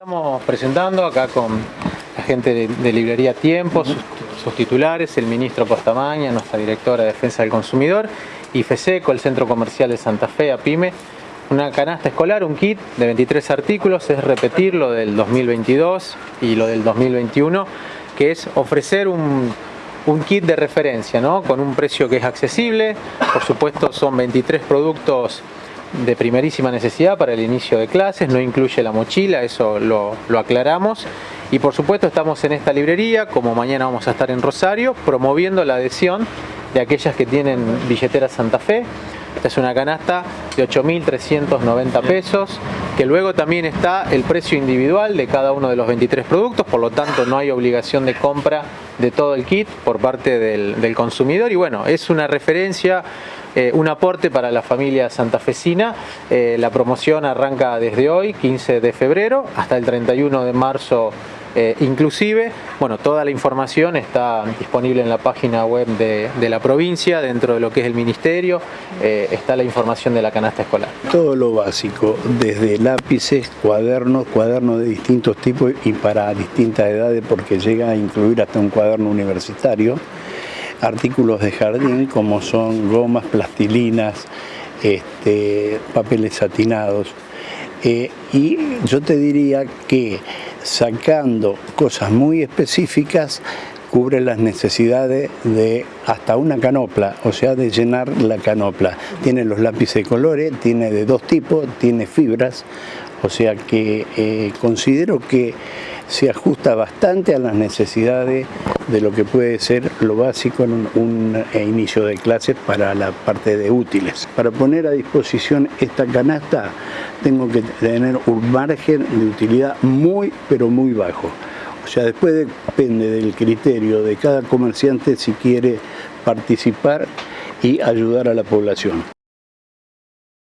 Estamos presentando acá con la gente de, de Librería Tiempo, sus, sus titulares, el ministro Postamaña, nuestra directora de Defensa del Consumidor, y FESECO, el Centro Comercial de Santa Fe, APIME, una canasta escolar, un kit de 23 artículos, es repetir lo del 2022 y lo del 2021, que es ofrecer un, un kit de referencia, ¿no? con un precio que es accesible, por supuesto son 23 productos de primerísima necesidad para el inicio de clases, no incluye la mochila, eso lo, lo, aclaramos. Y por supuesto estamos en esta librería, como mañana vamos a estar en Rosario, promoviendo la adhesión de aquellas que tienen billetera Santa Fe. Esta es una canasta de 8.390 pesos, que luego también está el precio individual de cada uno de los 23 productos, por lo tanto no hay obligación de compra de todo el kit por parte del, del consumidor. Y bueno, es una referencia eh, un aporte para la familia santafesina. Eh, la promoción arranca desde hoy, 15 de febrero, hasta el 31 de marzo eh, inclusive. Bueno, toda la información está disponible en la página web de, la provincia, dentro de lo que es el ministerio, está la información de la canasta escolar. Todo lo básico, desde lápices, cuadernos, cuadernos de distintos tipos y para distintas edades, porque llega a incluir hasta un cuaderno universitario artículos de jardín como son gomas, plastilinas, este, papeles satinados. Eh, y yo te diría que sacando cosas muy específicas cubre las necesidades de hasta una canopla, o sea, de llenar la canopla. Tiene los lápices de colores, tiene de dos tipos, tiene fibras, o sea que eh, considero que se ajusta bastante a las necesidades de lo que puede ser lo básico en un, un, inicio de clases para la parte de útiles. Para poner a disposición esta canasta tengo que tener un margen de utilidad muy pero muy bajo. O sea, después depende del criterio de cada comerciante si quiere participar y ayudar a la población.